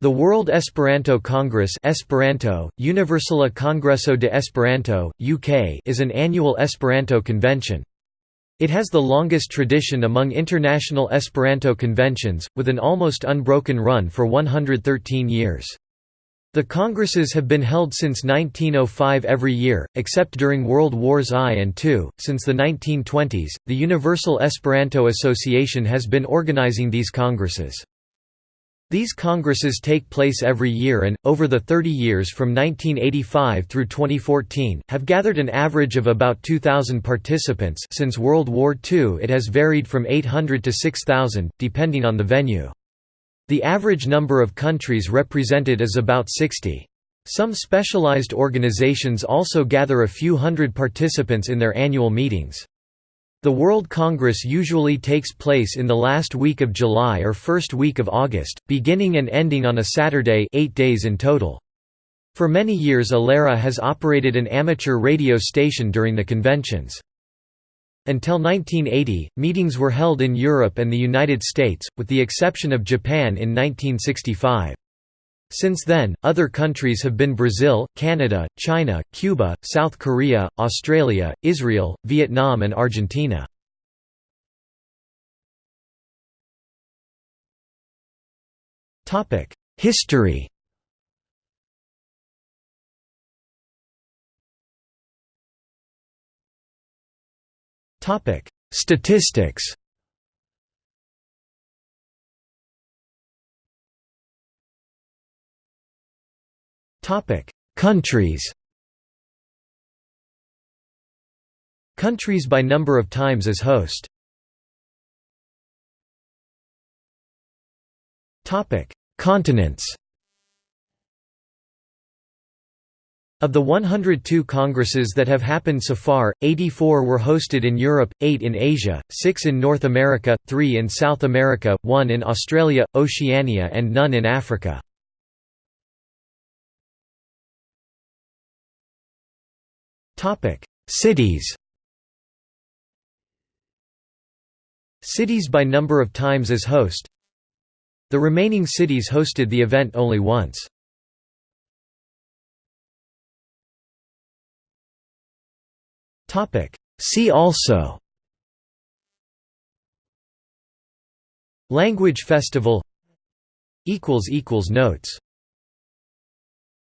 The World Esperanto Congress Esperanto, Universala Kongreso de Esperanto, UK is an annual Esperanto convention. It has the longest tradition among international Esperanto conventions, with an almost unbroken run for 113 years. The congresses have been held since 1905 every year, except during World Wars I and II. Since the 1920s, the Universal Esperanto Association has been organizing these congresses. These congresses take place every year and, over the 30 years from 1985 through 2014, have gathered an average of about 2,000 participants since World War II it has varied from 800 to 6,000, depending on the venue. The average number of countries represented is about 60. Some specialized organizations also gather a few hundred participants in their annual meetings. The World Congress usually takes place in the last week of July or first week of August, beginning and ending on a Saturday eight days in total. For many years ILERA has operated an amateur radio station during the conventions. Until 1980, meetings were held in Europe and the United States, with the exception of Japan in 1965. Since then, other countries have been Brazil, Canada, China, Cuba, South Korea, Australia, Israel, Vietnam and Argentina. History Statistics Countries Countries by number of times as host. Continents Of the 102 congresses that have happened so far, 84 were hosted in Europe, 8 in Asia, 6 in North America, 3 in South America, 1 in Australia, Oceania and none in Africa. Topic: Cities. Cities by number of times as host. The remaining cities hosted the event only once. Topic: See also. Language Festival equals equals notes